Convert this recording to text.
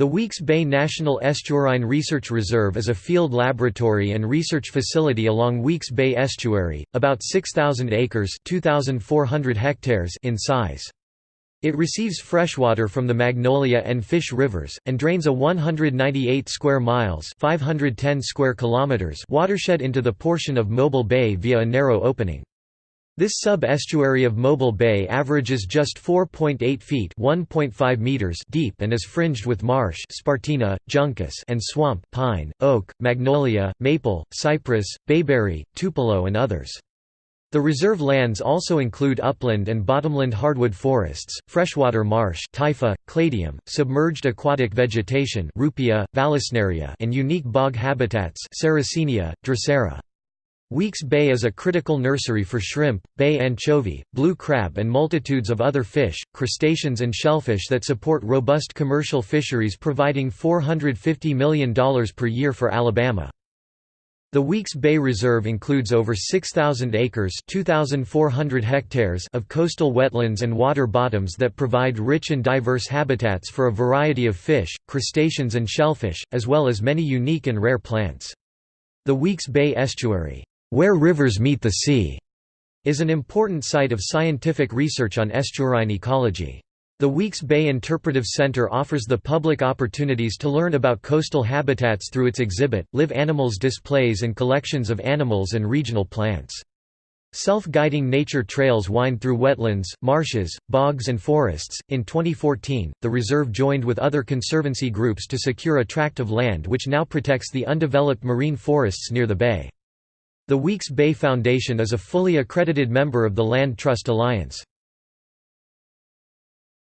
The Weeks Bay National Estuarine Research Reserve is a field laboratory and research facility along Weeks Bay Estuary, about 6,000 acres hectares in size. It receives freshwater from the Magnolia and Fish rivers, and drains a 198 square miles 510 square kilometers watershed into the portion of Mobile Bay via a narrow opening. This sub-estuary of Mobile Bay averages just 4.8 feet (1.5 meters) deep and is fringed with marsh Spartina, juncus and swamp pine, oak, magnolia, maple, cypress, bayberry, tupelo and others. The reserve lands also include upland and bottomland hardwood forests, freshwater marsh typha, cladium, submerged aquatic vegetation ruppia, vallisneria and unique bog habitats Sarracenia, drosera. Weeks Bay is a critical nursery for shrimp, bay anchovy, blue crab and multitudes of other fish, crustaceans and shellfish that support robust commercial fisheries providing $450 million per year for Alabama. The Weeks Bay Reserve includes over 6,000 acres hectares of coastal wetlands and water bottoms that provide rich and diverse habitats for a variety of fish, crustaceans and shellfish, as well as many unique and rare plants. The Weeks Bay Estuary where rivers meet the sea, is an important site of scientific research on estuarine ecology. The Weeks Bay Interpretive Center offers the public opportunities to learn about coastal habitats through its exhibit, live animals displays and collections of animals and regional plants. Self-guiding nature trails wind through wetlands, marshes, bogs and forests. In 2014, the reserve joined with other conservancy groups to secure a tract of land which now protects the undeveloped marine forests near the bay. The Weeks Bay Foundation is a fully accredited member of the Land Trust Alliance.